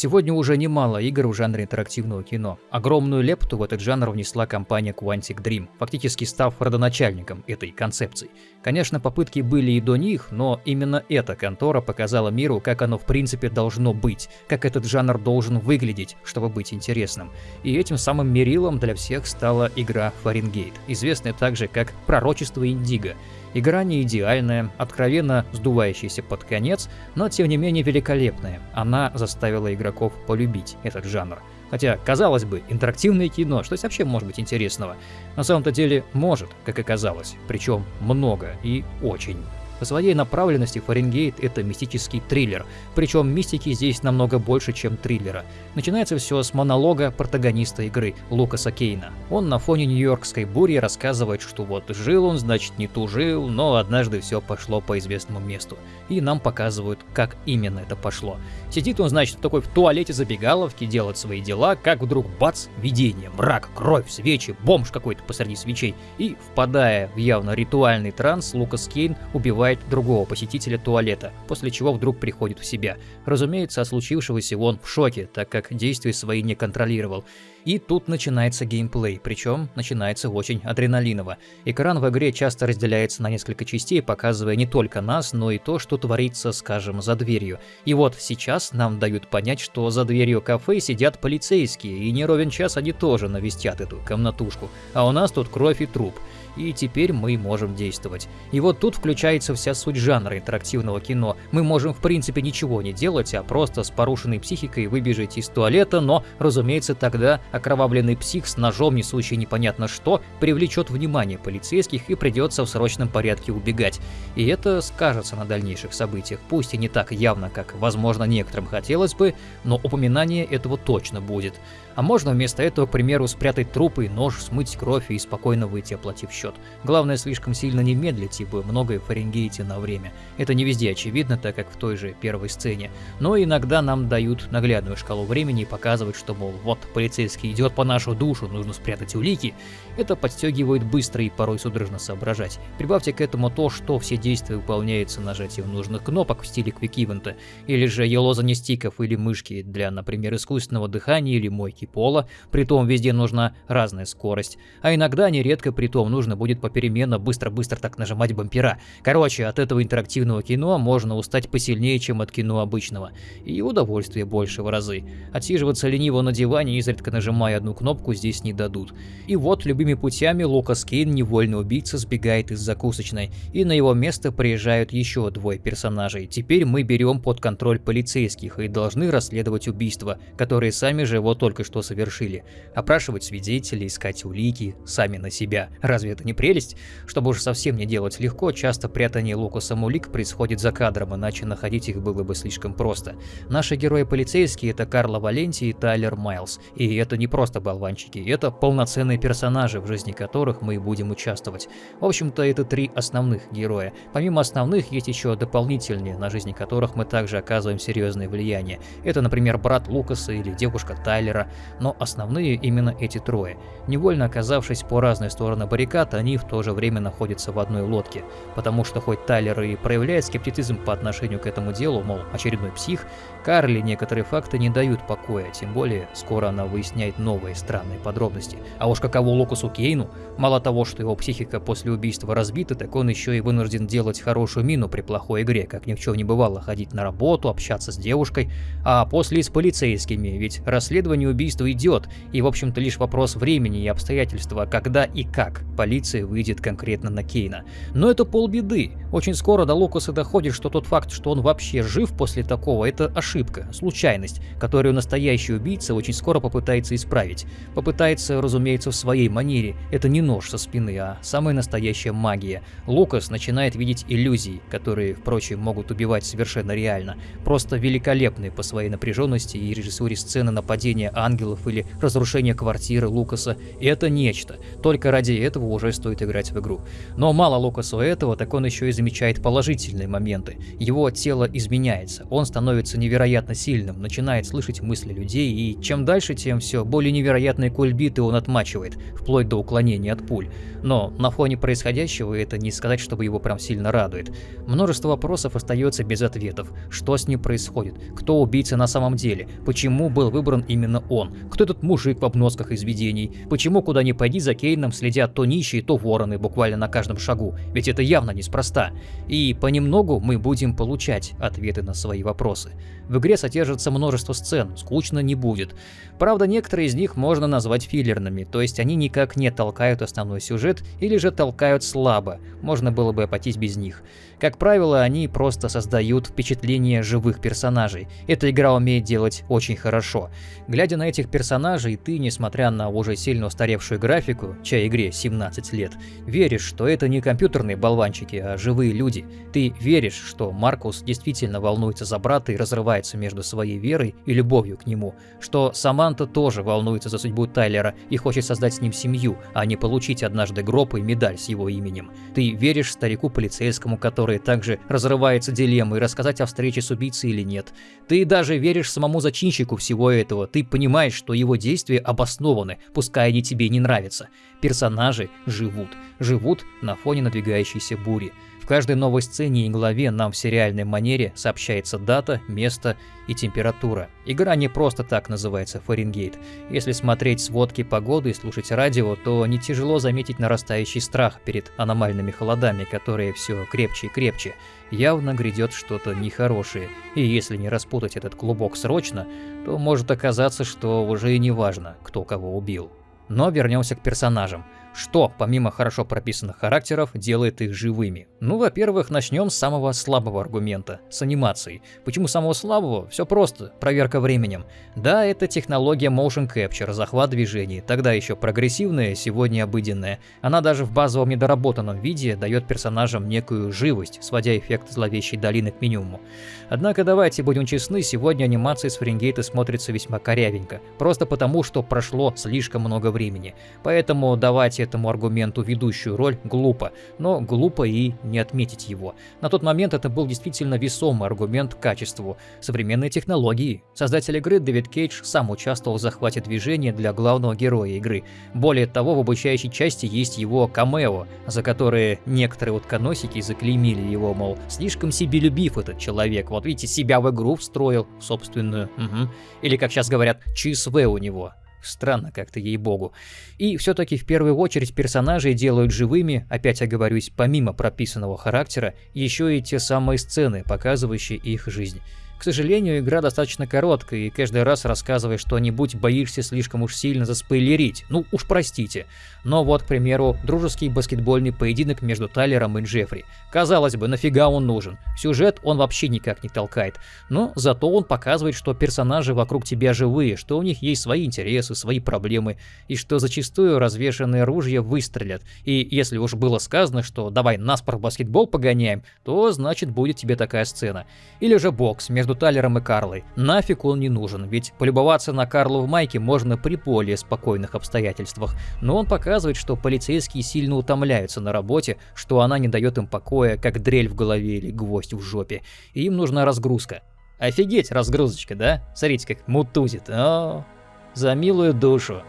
Сегодня уже немало игр в жанре интерактивного кино. Огромную лепту в этот жанр внесла компания Quantic Dream, фактически став родоначальником этой концепции. Конечно, попытки были и до них, но именно эта контора показала миру, как оно в принципе должно быть, как этот жанр должен выглядеть, чтобы быть интересным. И этим самым мерилом для всех стала игра Фаренгейт, известная также как Пророчество Индиго. Игра не идеальная, откровенно сдувающаяся под конец, но тем не менее великолепная. Она заставила игроков полюбить этот жанр. Хотя, казалось бы, интерактивное кино, что вообще может быть интересного? На самом-то деле может, как оказалось, причем много и очень. По своей направленности Фаренгейт — это мистический триллер, причем мистики здесь намного больше, чем триллера. Начинается все с монолога протагониста игры, Лукаса Кейна. Он на фоне нью-йоркской бури рассказывает, что вот жил он, значит не тужил, но однажды все пошло по известному месту. И нам показывают, как именно это пошло. Сидит он, значит, такой в туалете забегаловки, делает свои дела, как вдруг бац, видение, мрак, кровь, свечи, бомж какой-то посреди свечей. И, впадая в явно ритуальный транс, Лукас Кейн убивает убивает другого посетителя туалета, после чего вдруг приходит в себя. Разумеется, от случившегося он в шоке, так как действия свои не контролировал. И тут начинается геймплей, причем начинается очень адреналиново. Экран в игре часто разделяется на несколько частей, показывая не только нас, но и то, что творится, скажем, за дверью. И вот сейчас нам дают понять, что за дверью кафе сидят полицейские, и не ровен час они тоже навестят эту комнатушку. А у нас тут кровь и труп и теперь мы можем действовать. И вот тут включается вся суть жанра интерактивного кино. Мы можем в принципе ничего не делать, а просто с порушенной психикой выбежать из туалета, но, разумеется, тогда окровавленный псих с ножом, несущий непонятно что, привлечет внимание полицейских и придется в срочном порядке убегать. И это скажется на дальнейших событиях, пусть и не так явно, как, возможно, некоторым хотелось бы, но упоминание этого точно будет. А можно вместо этого, к примеру, спрятать трупы, нож, смыть кровь и спокойно выйти, оплатив счет. Главное, слишком сильно не медлить, ибо многое Фаренгейте на время. Это не везде очевидно, так как в той же первой сцене. Но иногда нам дают наглядную шкалу времени и показывают, что, мол, вот полицейский идет по нашу душу, нужно спрятать улики. Это подстегивает быстро и порой судорожно соображать. Прибавьте к этому то, что все действия выполняются нажатием нужных кнопок в стиле квик-ивента, или же елозание стиков или мышки для, например, искусственного дыхания или мойки пола, притом везде нужна разная скорость, а иногда нередко притом нужно будет попеременно быстро-быстро так нажимать бампера. Короче, от этого интерактивного кино можно устать посильнее, чем от кино обычного, и удовольствие больше в разы. Отсиживаться лениво на диване, изредка нажимая одну кнопку, здесь не дадут. И вот любыми путями Лукас Кейн, невольный убийца, сбегает из закусочной, и на его место приезжают еще двое персонажей. Теперь мы берем под контроль полицейских и должны расследовать убийства, которые сами же вот только что совершили, опрашивать свидетелей, искать улики, сами на себя. Разве это не прелесть? Чтобы уж совсем не делать легко, часто прятание Лукасом улик происходит за кадром, иначе находить их было бы слишком просто. Наши герои-полицейские — это Карла Валенти и Тайлер Майлз. И это не просто болванчики, это полноценные персонажи, в жизни которых мы будем участвовать. В общем-то, это три основных героя. Помимо основных, есть еще дополнительные, на жизни которых мы также оказываем серьезное влияние. Это, например, брат Лукаса или девушка Тайлера но основные именно эти трое. Невольно оказавшись по разные стороны баррикад, они в то же время находятся в одной лодке, потому что хоть Тайлер и проявляет скептицизм по отношению к этому делу, мол, очередной псих, Карли некоторые факты не дают покоя, тем более скоро она выясняет новые странные подробности. А уж каково Лукасу Кейну, мало того, что его психика после убийства разбита, так он еще и вынужден делать хорошую мину при плохой игре, как ни в чем не бывало, ходить на работу, общаться с девушкой, а после с полицейскими, ведь расследование убийства идет, и в общем-то лишь вопрос времени и обстоятельства, когда и как полиция выйдет конкретно на Кейна. Но это полбеды. Очень скоро до Лукаса доходит, что тот факт, что он вообще жив после такого, это ошибка, случайность, которую настоящий убийца очень скоро попытается исправить. Попытается, разумеется, в своей манере. Это не нож со спины, а самая настоящая магия. Лукас начинает видеть иллюзии, которые, впрочем, могут убивать совершенно реально. Просто великолепные по своей напряженности и режиссуре сцены нападения ангелов или разрушение квартиры Лукаса. Это нечто. Только ради этого уже стоит играть в игру. Но мало Лукасу этого, так он еще и замечает положительные моменты. Его тело изменяется, он становится невероятно сильным, начинает слышать мысли людей, и чем дальше, тем все более невероятные кульбиты он отмачивает, вплоть до уклонения от пуль. Но на фоне происходящего это не сказать, чтобы его прям сильно радует. Множество вопросов остается без ответов. Что с ним происходит? Кто убийца на самом деле? Почему был выбран именно он? Кто этот мужик в обносках из видений? Почему куда ни пойди за Кейном следят то нищие, то вороны буквально на каждом шагу? Ведь это явно неспроста. И понемногу мы будем получать ответы на свои вопросы. В игре содержится множество сцен, скучно не будет. Правда, некоторые из них можно назвать филлерными, то есть они никак не толкают основной сюжет или же толкают слабо, можно было бы обойтись без них. Как правило, они просто создают впечатление живых персонажей. Эта игра умеет делать очень хорошо. Глядя на этих персонажей, ты, несмотря на уже сильно устаревшую графику, чьей игре 17 лет, веришь, что это не компьютерные болванчики, а живые люди. Ты веришь, что Маркус действительно волнуется за брата и разрывается между своей верой и любовью к нему, что Саманта тоже волнуется за судьбу Тайлера и хочет создать с ним семью, а не получить однажды гроб и медаль с его именем. Ты веришь старику полицейскому, который которой также разрывается дилеммой, рассказать о встрече с убийцей или нет. Ты даже веришь самому зачинщику всего этого, ты понимаешь, что его действия обоснованы, пускай они тебе не нравятся. Персонажи живут, живут на фоне надвигающейся бури каждой новой сцене и главе нам в сериальной манере сообщается дата, место и температура. Игра не просто так называется Фаренгейт. Если смотреть сводки погоды и слушать радио, то не тяжело заметить нарастающий страх перед аномальными холодами, которые все крепче и крепче. Явно грядет что-то нехорошее, и если не распутать этот клубок срочно, то может оказаться, что уже и не важно, кто кого убил. Но вернемся к персонажам. Что, помимо хорошо прописанных характеров, делает их живыми? Ну, во-первых, начнем с самого слабого аргумента, с анимацией. Почему самого слабого? Все просто, проверка временем. Да, это технология Motion Capture, захват движений, тогда еще прогрессивная, сегодня обыденная. Она даже в базовом недоработанном виде дает персонажам некую живость, сводя эффект зловещей долины к минимуму. Однако давайте будем честны, сегодня анимация с Фаренгейта смотрится весьма корявенько, просто потому, что прошло слишком много времени. Поэтому давайте этому аргументу ведущую роль глупо, но глупо и не отметить его. На тот момент это был действительно весомый аргумент к качеству. Современные технологии. Создатель игры Дэвид Кейдж сам участвовал в захвате движения для главного героя игры. Более того, в обучающей части есть его камео, за которые некоторые утконосики заклеймили его, мол, слишком себелюбив этот человек, вот видите, себя в игру встроил, собственную, угу. или, как сейчас говорят, ЧСВ у него. Странно как-то, ей-богу. И все-таки в первую очередь персонажей делают живыми, опять оговорюсь, помимо прописанного характера, еще и те самые сцены, показывающие их жизнь. К сожалению, игра достаточно короткая, и каждый раз рассказывая что-нибудь, боишься слишком уж сильно заспойлерить. Ну уж простите. Но вот, к примеру, дружеский баскетбольный поединок между Тайлером и Джеффри. Казалось бы, нафига он нужен? Сюжет он вообще никак не толкает. Но зато он показывает, что персонажи вокруг тебя живые, что у них есть свои интересы, свои проблемы, и что зачастую развешенные ружья выстрелят. И если уж было сказано, что давай наспор баскетбол погоняем, то значит будет тебе такая сцена. Или же бокс между между Талером и Карлой. Нафиг он не нужен, ведь полюбоваться на Карлу в майке можно при более спокойных обстоятельствах. Но он показывает, что полицейские сильно утомляются на работе, что она не дает им покоя, как дрель в голове или гвоздь в жопе. И им нужна разгрузка. Офигеть, разгрузочка, да? Смотрите, как мутузит. О, за милую душу.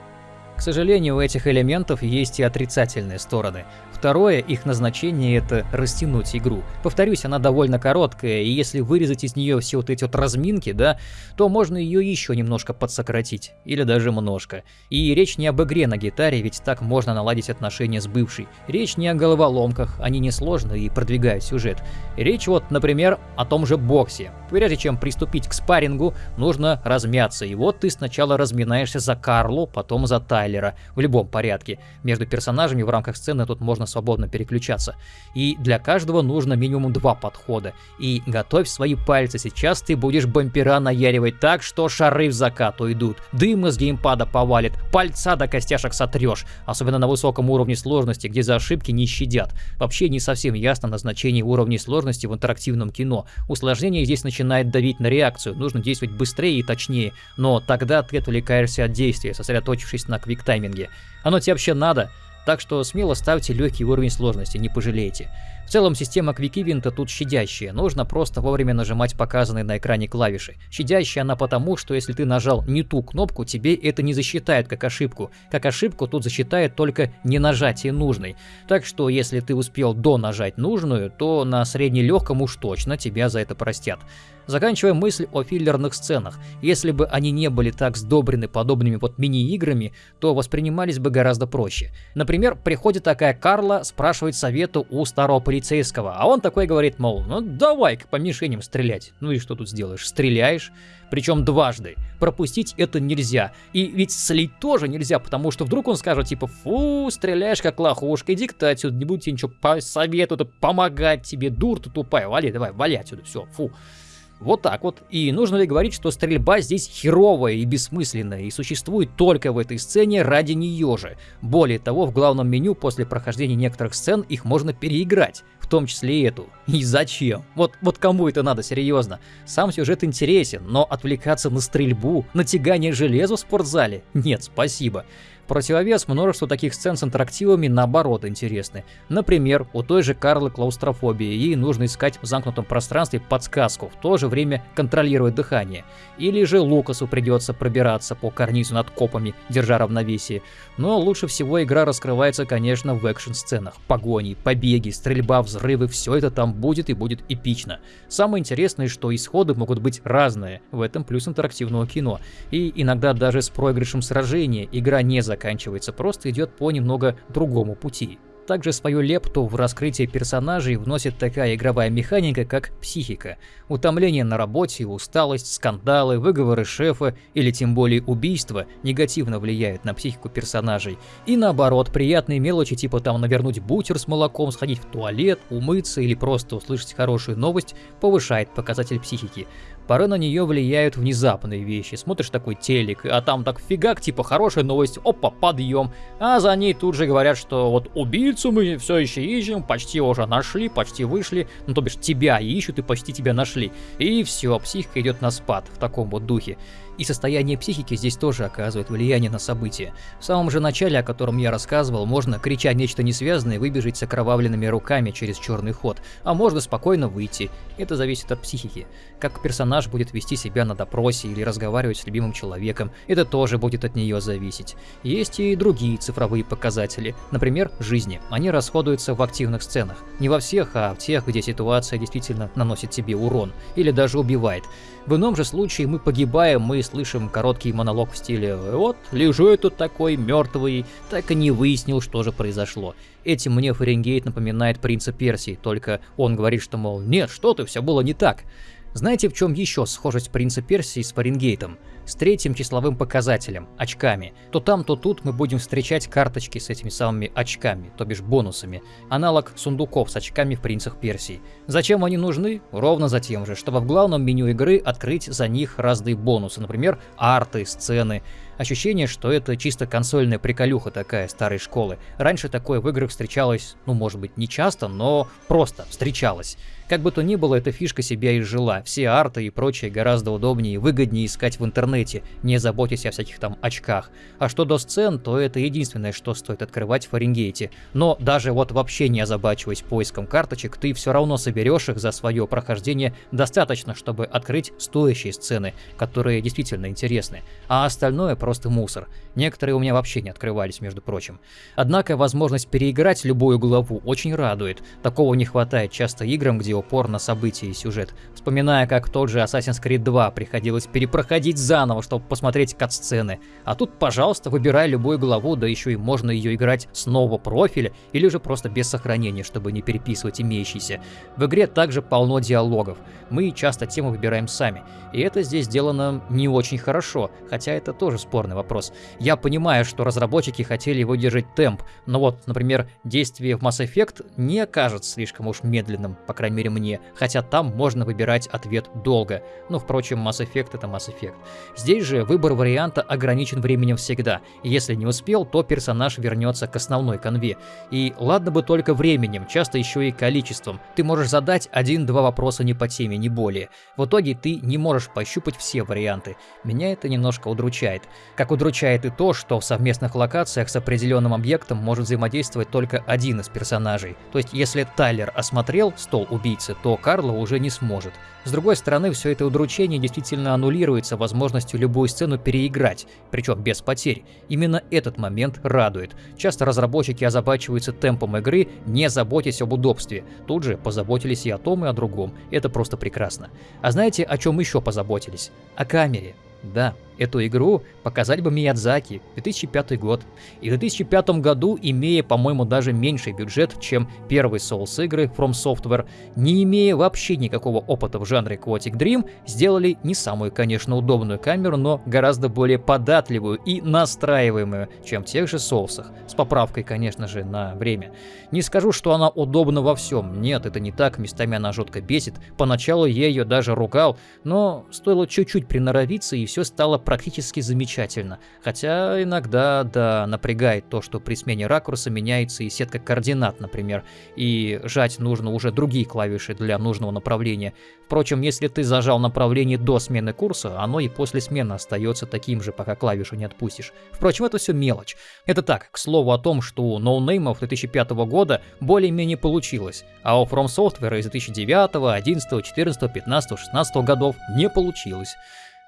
К сожалению, у этих элементов есть и отрицательные стороны. Второе, их назначение это растянуть игру. Повторюсь, она довольно короткая, и если вырезать из нее все вот эти вот разминки, да, то можно ее еще немножко подсократить, или даже немножко. И речь не об игре на гитаре, ведь так можно наладить отношения с бывшей. Речь не о головоломках, они несложны и продвигают сюжет. Речь вот, например, о том же боксе. Прежде чем приступить к спаррингу, нужно размяться, и вот ты сначала разминаешься за Карлу, потом за Тайлера, в любом порядке. Между персонажами в рамках сцены тут можно свободно переключаться. И для каждого нужно минимум два подхода. И готовь свои пальцы, сейчас ты будешь бампера наяривать так, что шары в закат уйдут, дым из геймпада повалит, пальца до костяшек сотрешь, особенно на высоком уровне сложности, где за ошибки не щадят. Вообще не совсем ясно назначение уровней сложности в интерактивном кино. Усложнение здесь начинает давить на реакцию, нужно действовать быстрее и точнее, но тогда ты отвлекаешься от действия, сосредоточившись на квиктайминге. Оно тебе вообще надо? Так что смело ставьте легкий уровень сложности, не пожалеете. В целом система квикивинта тут щадящая, нужно просто вовремя нажимать показанные на экране клавиши. Щадящая она потому, что если ты нажал не ту кнопку, тебе это не засчитает как ошибку. Как ошибку тут засчитает только не нажатие нужной. Так что если ты успел до нажать нужную, то на среднелегком уж точно тебя за это простят. Заканчивая мысль о филлерных сценах. Если бы они не были так сдобрены подобными вот мини-играми, то воспринимались бы гораздо проще. Например, приходит такая Карла, спрашивает совету у старого полицейского, а он такой говорит, мол, ну давай-ка по мишеням стрелять. Ну и что тут сделаешь? Стреляешь, причем дважды. Пропустить это нельзя. И ведь слить тоже нельзя, потому что вдруг он скажет типа, фу, стреляешь как лохушка, иди ты отсюда, не буду тебе ничего посоветовать, помогать тебе, дур ты тупая, вали, давай, вали отсюда, все, фу. Вот так вот. И нужно ли говорить, что стрельба здесь херовая и бессмысленная, и существует только в этой сцене ради нее же. Более того, в главном меню после прохождения некоторых сцен их можно переиграть, в том числе и эту. И зачем? Вот, вот кому это надо, серьезно? Сам сюжет интересен, но отвлекаться на стрельбу, на тягание железа в спортзале? Нет, спасибо противовес множество таких сцен с интерактивами наоборот интересны. Например, у той же Карлы клаустрофобии, ей нужно искать в замкнутом пространстве подсказку, в то же время контролировать дыхание. Или же Лукасу придется пробираться по карнизу над копами, держа равновесие. Но лучше всего игра раскрывается, конечно, в экшн-сценах. Погони, побеги, стрельба, взрывы, все это там будет и будет эпично. Самое интересное, что исходы могут быть разные, в этом плюс интерактивного кино. И иногда даже с проигрышем сражения игра не заканчивается заканчивается, просто идет по немного другому пути. Также свою лепту в раскрытие персонажей вносит такая игровая механика, как психика. Утомление на работе, усталость, скандалы, выговоры шефа или тем более убийства негативно влияют на психику персонажей. И наоборот, приятные мелочи типа там навернуть бутер с молоком, сходить в туалет, умыться или просто услышать хорошую новость повышает показатель психики. Порой на нее влияют внезапные вещи. Смотришь такой телек, а там так фигак, типа хорошая новость, опа, подъем. А за ней тут же говорят, что вот убийцу мы все еще ищем, почти уже нашли, почти вышли. Ну то бишь тебя ищут и почти тебя нашли. И все, психика идет на спад в таком вот духе. И состояние психики здесь тоже оказывает влияние на события. В самом же начале, о котором я рассказывал, можно, крича нечто несвязанное, выбежать с окровавленными руками через черный ход, а можно спокойно выйти. Это зависит от психики. Как персонаж будет вести себя на допросе или разговаривать с любимым человеком, это тоже будет от нее зависеть. Есть и другие цифровые показатели, например, жизни. Они расходуются в активных сценах. Не во всех, а в тех, где ситуация действительно наносит тебе урон или даже убивает. В ином же случае мы погибаем, мы слышим короткий монолог в стиле «Вот, лежу я тут такой, мертвый, так и не выяснил, что же произошло». Этим мне Фаренгейт напоминает принца Персии, только он говорит, что, мол, нет, что ты, все было не так. Знаете, в чем еще схожесть принца Персии с Фаренгейтом? С третьим числовым показателем – очками. То там, то тут мы будем встречать карточки с этими самыми очками, то бишь бонусами. Аналог сундуков с очками в принцах Персии. Зачем они нужны? Ровно за тем же, чтобы в главном меню игры открыть за них разные бонусы, например, арты, сцены. Ощущение, что это чисто консольная приколюха такая старой школы. Раньше такое в играх встречалось, ну может быть не часто, но просто встречалось. Как бы то ни было, эта фишка себя изжила. Все арты и прочее гораздо удобнее и выгоднее искать в интернете, не заботясь о всяких там очках. А что до сцен, то это единственное, что стоит открывать в Фаренгейте. Но даже вот вообще не озабачиваясь поиском карточек, ты все равно соберешь их за свое прохождение достаточно, чтобы открыть стоящие сцены, которые действительно интересны. А остальное просто мусор. Некоторые у меня вообще не открывались, между прочим. Однако возможность переиграть любую главу очень радует. Такого не хватает часто играм, где упор на события и сюжет. Вспоминая, как тот же Assassin's Creed 2 приходилось перепроходить заново, чтобы посмотреть кат-сцены. А тут, пожалуйста, выбирай любую главу, да еще и можно ее играть с нового профиля, или же просто без сохранения, чтобы не переписывать имеющиеся. В игре также полно диалогов. Мы часто тему выбираем сами. И это здесь сделано не очень хорошо, хотя это тоже спорный вопрос. Я понимаю, что разработчики хотели выдержать темп, но вот, например, действие в Mass Effect не кажется слишком уж медленным, по крайней мере мне, хотя там можно выбирать ответ долго. Ну, впрочем, Mass Effect это Mass Effect. Здесь же выбор варианта ограничен временем всегда. Если не успел, то персонаж вернется к основной конве. И ладно бы только временем, часто еще и количеством. Ты можешь задать один-два вопроса не по теме, не более. В итоге ты не можешь пощупать все варианты. Меня это немножко удручает. Как удручает и то, что в совместных локациях с определенным объектом может взаимодействовать только один из персонажей. То есть если Тайлер осмотрел стол убийцы, то Карла уже не сможет. С другой стороны, все это удручение действительно аннулируется возможностью любую сцену переиграть, причем без потерь. Именно этот момент радует. Часто разработчики озабачиваются темпом игры, не заботясь об удобстве. Тут же позаботились и о том, и о другом. Это просто прекрасно. А знаете, о чем еще позаботились? О камере. Да, эту игру показать бы Миядзаки, 2005 год. И в 2005 году, имея, по-моему, даже меньший бюджет, чем первый Souls игры From Software, не имея вообще никакого опыта в жанре Quantic Dream, сделали не самую, конечно, удобную камеру, но гораздо более податливую и настраиваемую, чем в тех же Souls'ах, с поправкой, конечно же, на время. Не скажу, что она удобна во всем, нет, это не так, местами она жутко бесит, поначалу я ее даже ругал, но стоило чуть-чуть приноровиться и все стало практически замечательно. Хотя иногда, да, напрягает то, что при смене ракурса меняется и сетка координат, например, и жать нужно уже другие клавиши для нужного направления. Впрочем, если ты зажал направление до смены курса, оно и после смены остается таким же, пока клавишу не отпустишь. Впрочем, это все мелочь. Это так, к слову о том, что у ноунеймов 2005 года более-менее получилось, а у From Software из 2009, 11, 14, 15, 16 годов не получилось.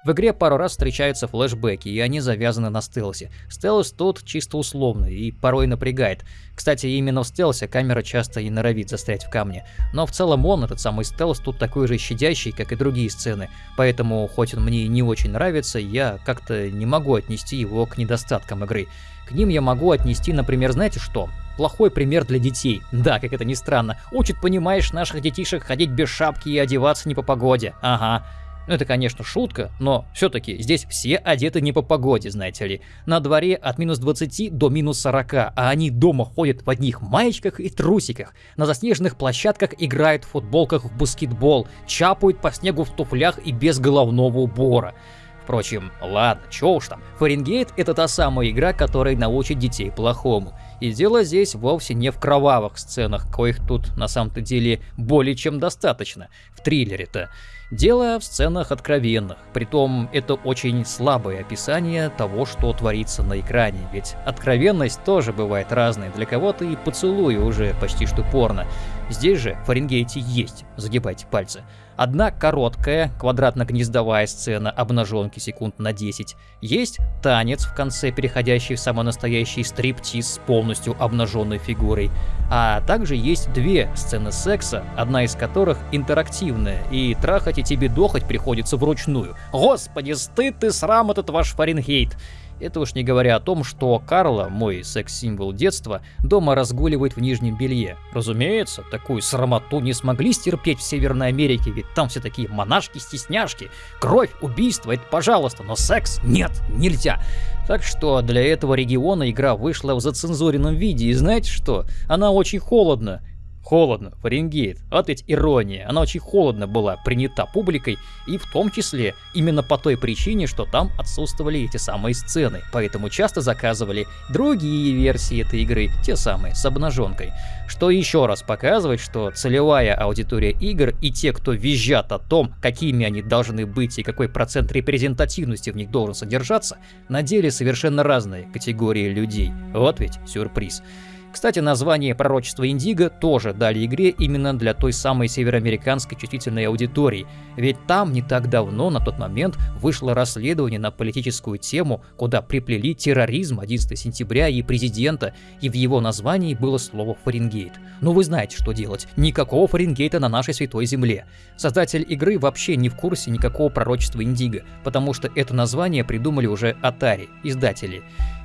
В игре пару раз встречаются флешбеки, и они завязаны на стелсе. Стелс тут чисто условный и порой напрягает. Кстати, именно в стелсе камера часто и норовит застрять в камне. Но в целом он, этот самый стелс, тут такой же щадящий, как и другие сцены. Поэтому, хоть он мне не очень нравится, я как-то не могу отнести его к недостаткам игры. К ним я могу отнести, например, знаете что? Плохой пример для детей. Да, как это ни странно. Учит, понимаешь, наших детишек ходить без шапки и одеваться не по погоде. Ага. Ну это, конечно, шутка, но все-таки здесь все одеты не по погоде, знаете ли. На дворе от минус 20 до минус 40, а они дома ходят в одних маечках и трусиках. На заснеженных площадках играют в футболках в баскетбол, чапают по снегу в туфлях и без головного убора. Впрочем, ладно, чё уж там. Фаренгейт — это та самая игра, которая научит детей плохому. И дело здесь вовсе не в кровавых сценах, коих тут на самом-то деле более чем достаточно. В триллере-то. Дело в сценах откровенных, притом это очень слабое описание того, что творится на экране, ведь откровенность тоже бывает разной, для кого-то и поцелуй уже почти что порно. Здесь же в Фаренгейте есть, загибайте пальцы. Одна короткая, квадратно-гнездовая сцена обнаженки секунд на 10. Есть танец в конце, переходящий в самый настоящий стриптиз с полностью обнаженной фигурой. А также есть две сцены секса, одна из которых интерактивная, и трахать и тебе дохать приходится вручную. Господи, стыд и срам этот ваш Фаренгейт. Это уж не говоря о том, что Карла, мой секс-символ детства, дома разгуливает в нижнем белье. Разумеется, такую срамоту не смогли стерпеть в Северной Америке, ведь там все такие монашки-стесняшки. Кровь, убийство — это пожалуйста, но секс — нет, нельзя. Так что для этого региона игра вышла в зацензуренном виде, и знаете что? Она очень холодна. Холодно, Фаренгейт. Вот ведь ирония. Она очень холодно была принята публикой, и в том числе именно по той причине, что там отсутствовали эти самые сцены. Поэтому часто заказывали другие версии этой игры, те самые, с обнаженкой. Что еще раз показывает, что целевая аудитория игр и те, кто визжат о том, какими они должны быть и какой процент репрезентативности в них должен содержаться, на деле совершенно разные категории людей. Вот ведь сюрприз. Кстати, название пророчества Индиго тоже дали игре именно для той самой североамериканской чувствительной аудитории, ведь там не так давно, на тот момент, вышло расследование на политическую тему, куда приплели терроризм 11 сентября и президента, и в его названии было слово «Фаренгейт». Ну вы знаете, что делать. Никакого Фаренгейта на нашей святой земле. Создатель игры вообще не в курсе никакого пророчества Индиго, потому что это название придумали уже Atari, издатели.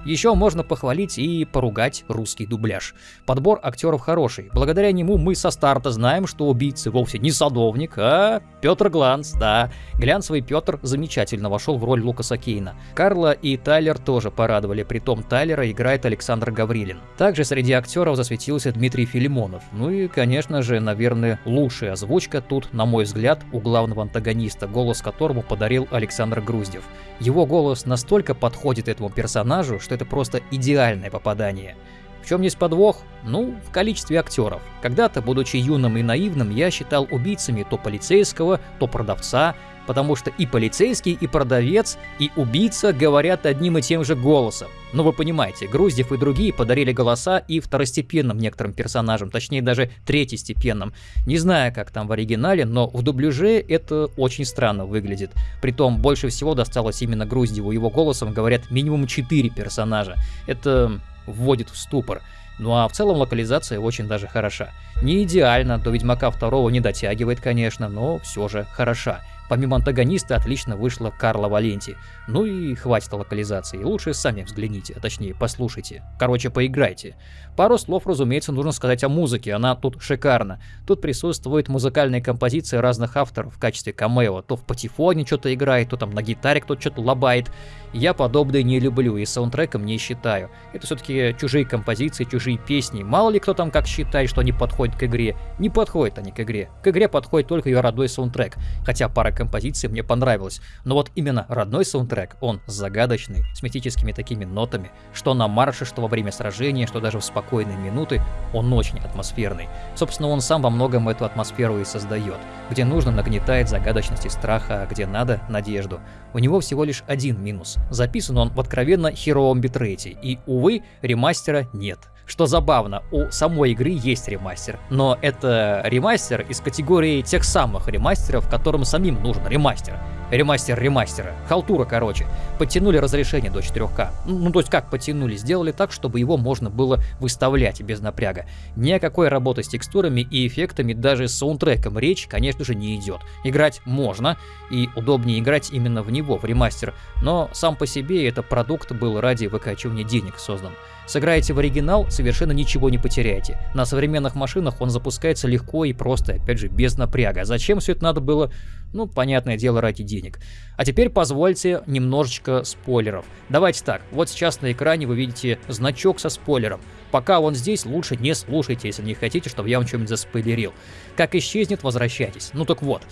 Еще можно похвалить и поругать русский дубляж. Подбор актеров хороший. Благодаря нему мы со старта знаем, что убийцы вовсе не садовник, а Петр Гланс, да. Глянцевый Петр замечательно вошел в роль Лукаса Кейна. Карла и Тайлер тоже порадовали, притом Тайлера играет Александр Гаврилин. Также среди актеров засветился Дмитрий Филимонов. Ну и, конечно же, наверное, лучшая озвучка тут, на мой взгляд, у главного антагониста, голос которому подарил Александр Груздев. Его голос настолько подходит этому персонажу, что это просто идеальное попадание. В чем есть подвох? Ну, в количестве актеров. Когда-то, будучи юным и наивным, я считал убийцами то полицейского, то продавца, потому что и полицейский, и продавец, и убийца говорят одним и тем же голосом. Но вы понимаете, Груздев и другие подарили голоса и второстепенным некоторым персонажам, точнее даже третьестепенным. Не знаю, как там в оригинале, но в дубляже это очень странно выглядит. Притом больше всего досталось именно Груздеву, его голосом говорят минимум 4 персонажа. Это вводит в ступор. Ну а в целом локализация очень даже хороша. Не идеально, до Ведьмака второго не дотягивает, конечно, но все же хороша. Помимо антагониста отлично вышла Карла Валенти. Ну и хватит локализации, лучше сами взгляните, а точнее послушайте. Короче, поиграйте. Пару слов, разумеется, нужно сказать о музыке, она тут шикарна. Тут присутствует музыкальные композиции разных авторов в качестве камео. То в патефоне что-то играет, то там на гитаре кто-то что-то лобает. Я подобное не люблю и саундтреком не считаю. Это все-таки чужие композиции, чужие песни. Мало ли кто там как считает, что они подходят к игре. Не подходят они к игре. К игре подходит только ее родной саундтрек. Хотя пара композиций мне понравилась. Но вот именно родной саундтрек, он загадочный, с мистическими такими нотами, что на марше, что во время сражения, что даже в спокойные минуты, он очень атмосферный. Собственно, он сам во многом эту атмосферу и создает. Где нужно, нагнетает загадочность и страха, а где надо — надежду. У него всего лишь один минус. Записан он в откровенно херовом битрейте, и, увы, ремастера нет. Что забавно, у самой игры есть ремастер, но это ремастер из категории тех самых ремастеров, которым самим нужен ремастер. Ремастер ремастера. Халтура, короче. Подтянули разрешение до 4К. Ну, то есть как подтянули? Сделали так, чтобы его можно было выставлять без напряга. Ни о какой работы с текстурами и эффектами, даже с саундтреком речь, конечно же, не идет. Играть можно, и удобнее играть именно в него, в ремастер, но сам по себе это продукт был ради выкачивания денег создан. Сыграете в оригинал, совершенно ничего не потеряете. На современных машинах он запускается легко и просто, опять же, без напряга. Зачем все это надо было? Ну, понятное дело, ради денег. А теперь позвольте немножечко спойлеров. Давайте так, вот сейчас на экране вы видите значок со спойлером. Пока он здесь, лучше не слушайте, если не хотите, чтобы я вам что-нибудь заспойлерил. Как исчезнет, возвращайтесь. Ну так вот.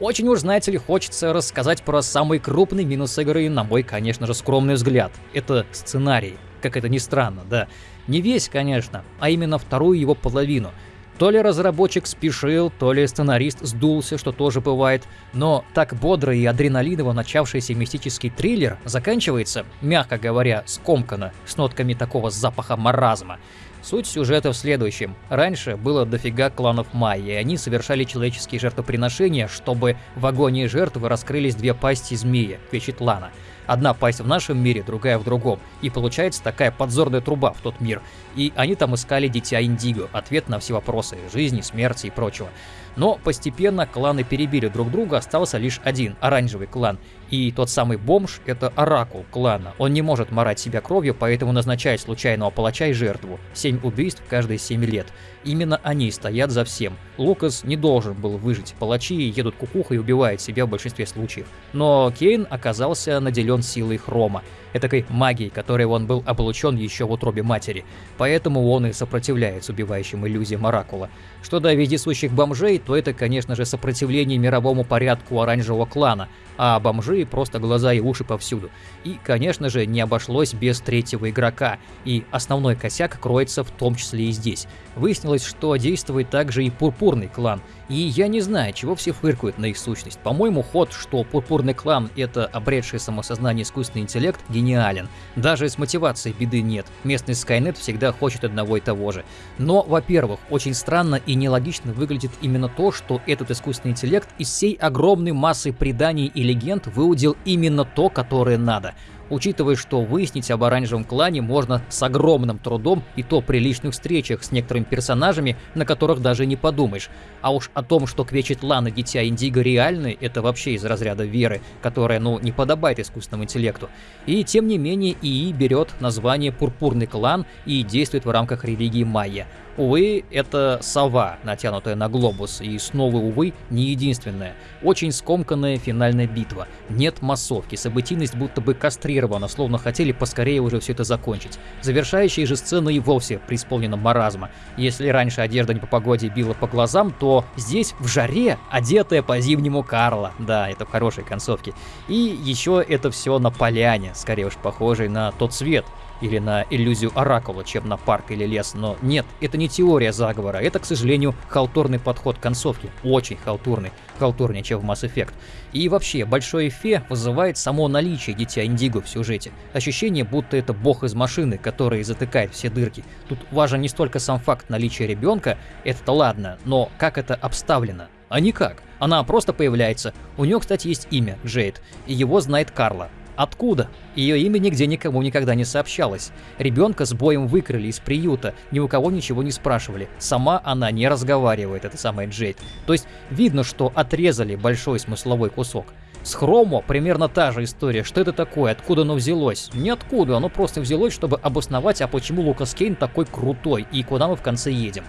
Очень уж, знаете ли, хочется рассказать про самый крупный минус игры, на мой, конечно же, скромный взгляд. Это сценарий как это ни странно, да. Не весь, конечно, а именно вторую его половину. То ли разработчик спешил, то ли сценарист сдулся, что тоже бывает, но так бодро и адреналиново начавшийся мистический триллер заканчивается, мягко говоря, скомканно, с нотками такого запаха маразма. Суть сюжета в следующем. Раньше было дофига кланов Майя, и они совершали человеческие жертвоприношения, чтобы в агонии жертвы раскрылись две пасти змея, Квечетлана. Одна пасть в нашем мире, другая в другом. И получается такая подзорная труба в тот мир. И они там искали дитя Индиго, ответ на все вопросы жизни, смерти и прочего. Но постепенно кланы перебили друг друга, остался лишь один, оранжевый клан. И тот самый бомж — это оракул клана. Он не может морать себя кровью, поэтому назначает случайного палача и жертву. Семь убийств каждые семь лет. Именно они стоят за всем. Лукас не должен был выжить. Палачи едут кукуха и убивают себя в большинстве случаев. Но Кейн оказался наделен силой хрома этакой магией, которой он был облучен еще в утробе матери, поэтому он и сопротивляется убивающим иллюзиям Оракула. Что до вездесущих бомжей, то это, конечно же, сопротивление мировому порядку оранжевого клана, а бомжи просто глаза и уши повсюду. И, конечно же, не обошлось без третьего игрока, и основной косяк кроется в том числе и здесь. Выяснилось, что действует также и пурпурный клан, и я не знаю, чего все фыркают на их сущность. По-моему, ход, что пурпурный клан — это обретший самосознание искусственный интеллект, гениален. Даже с мотивацией беды нет. Местный Скайнет всегда хочет одного и того же. Но, во-первых, очень странно и нелогично выглядит именно то, что этот искусственный интеллект из всей огромной массы преданий и легенд выудил именно то, которое надо. Учитывая, что выяснить об оранжевом клане можно с огромным трудом и то при личных встречах с некоторыми персонажами, на которых даже не подумаешь. А уж о том, что Квечет Лан и Дитя Индиго реальны, это вообще из разряда веры, которая, ну, не подобает искусственному интеллекту. И тем не менее ИИ берет название Пурпурный клан и действует в рамках религии майя. Увы, это сова, натянутая на глобус, и снова, увы, не единственная. Очень скомканная финальная битва. Нет массовки, событийность будто бы кастрирована, словно хотели поскорее уже все это закончить. Завершающая же сцена и вовсе преисполнена маразма. Если раньше одежда не по погоде била по глазам, то здесь в жаре одетая по-зимнему Карла. Да, это в хорошей концовке. И еще это все на поляне, скорее уж похожей на тот цвет, или на иллюзию Оракула, чем на парк или лес, но нет, это не теория заговора, это, к сожалению, халтурный подход к концовке, очень халтурный, халтурнее, чем в Mass Effect. И вообще, большое эфе вызывает само наличие Дитя Индиго в сюжете. Ощущение, будто это бог из машины, который затыкает все дырки. Тут важен не столько сам факт наличия ребенка, это-то ладно, но как это обставлено. А никак. Она просто появляется. У нее, кстати, есть имя, Джейд, и его знает Карла. Откуда? Ее имя нигде никому никогда не сообщалось. Ребенка с боем выкрали из приюта, ни у кого ничего не спрашивали. Сама она не разговаривает, это самая Джейд. То есть видно, что отрезали большой смысловой кусок. С Хромо примерно та же история. Что это такое? Откуда оно взялось? Ниоткуда, оно просто взялось, чтобы обосновать, а почему Лукас Кейн такой крутой и куда мы в конце едем.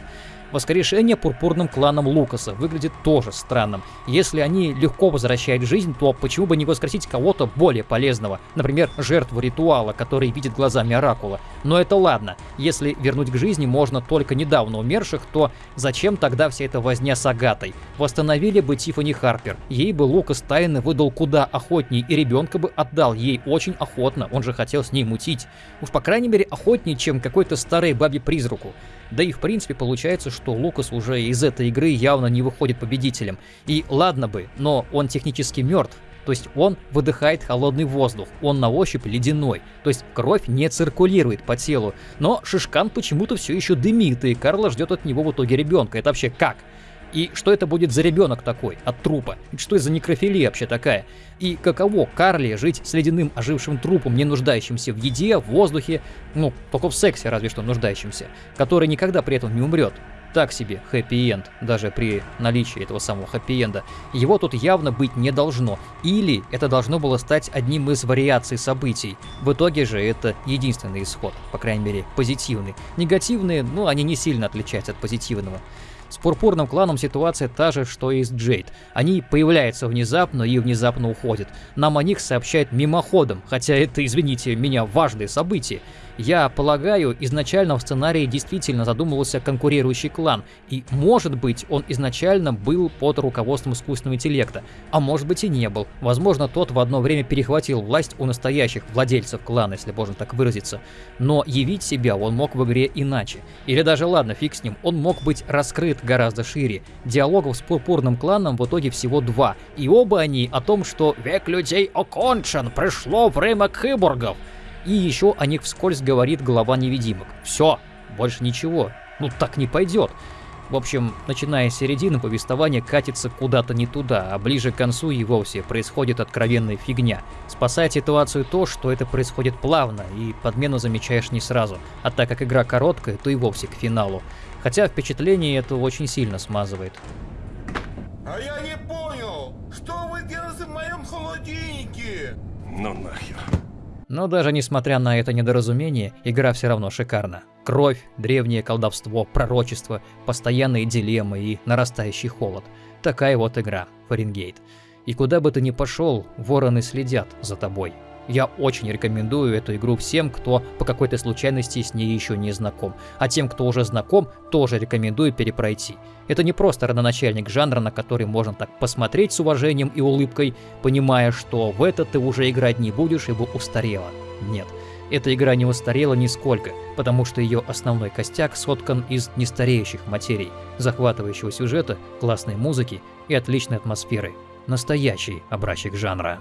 Воскрешение пурпурным кланом Лукаса выглядит тоже странным. Если они легко возвращают жизнь, то почему бы не воскресить кого-то более полезного? Например, жертву ритуала, который видит глазами Оракула. Но это ладно. Если вернуть к жизни можно только недавно умерших, то зачем тогда вся эта возня с Агатой? Восстановили бы Тиффани Харпер. Ей бы Лукас тайно выдал куда охотнее, и ребенка бы отдал ей очень охотно. Он же хотел с ней мутить. Уж по крайней мере охотнее, чем какой-то старой бабе-призраку. Да и в принципе получается, что Лукас уже из этой игры явно не выходит победителем. И ладно бы, но он технически мертв. То есть он выдыхает холодный воздух, он на ощупь ледяной, то есть кровь не циркулирует по телу. Но Шишкан почему-то все еще дымит, и Карла ждет от него в итоге ребенка. Это вообще как? И что это будет за ребенок такой от трупа? И что это за некрофилия вообще такая? И каково Карли жить с ледяным ожившим трупом, не нуждающимся в еде, в воздухе, ну, только в сексе разве что нуждающимся, который никогда при этом не умрет? Так себе хэппи-энд, даже при наличии этого самого хэппи-энда. Его тут явно быть не должно. Или это должно было стать одним из вариаций событий. В итоге же это единственный исход, по крайней мере, позитивный. Негативные, ну, они не сильно отличаются от позитивного. С Пурпурным кланом ситуация та же, что и с Джейд. Они появляются внезапно и внезапно уходят. Нам о них сообщают мимоходом, хотя это, извините меня, важные события. Я полагаю, изначально в сценарии действительно задумывался конкурирующий клан, и может быть он изначально был под руководством искусственного интеллекта, а может быть и не был. Возможно, тот в одно время перехватил власть у настоящих владельцев клана, если можно так выразиться. Но явить себя он мог в игре иначе. Или даже ладно, фиг с ним, он мог быть раскрыт гораздо шире. Диалогов с пурпурным кланом в итоге всего два, и оба они о том, что «век людей окончен, пришло время киборгов», и еще о них вскользь говорит глава невидимок. Все, больше ничего. Ну так не пойдет. В общем, начиная с середины, повествование катится куда-то не туда, а ближе к концу и вовсе происходит откровенная фигня. Спасает ситуацию то, что это происходит плавно, и подмену замечаешь не сразу, а так как игра короткая, то и вовсе к финалу. Хотя впечатление это очень сильно смазывает. А я не понял, что вы делаете в моем холодильнике? Ну нахер. Но даже несмотря на это недоразумение, игра все равно шикарна. Кровь, древнее колдовство, пророчество, постоянные дилеммы и нарастающий холод. Такая вот игра, Фаренгейт. И куда бы ты ни пошел, вороны следят за тобой. Я очень рекомендую эту игру всем, кто по какой-то случайности с ней еще не знаком. А тем, кто уже знаком, тоже рекомендую перепройти. Это не просто родоначальник жанра, на который можно так посмотреть с уважением и улыбкой, понимая, что в это ты уже играть не будешь, ибо устарела. Нет. Эта игра не устарела нисколько, потому что ее основной костяк соткан из нестареющих материй, захватывающего сюжета, классной музыки и отличной атмосферы. Настоящий образчик жанра.